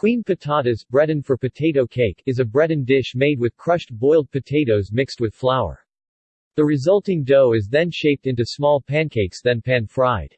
Kouign patatez, Breton for potato cake, is a Breton dish made with crushed boiled potatoes mixed with flour. The resulting dough is then shaped into small pancakes then pan-fried.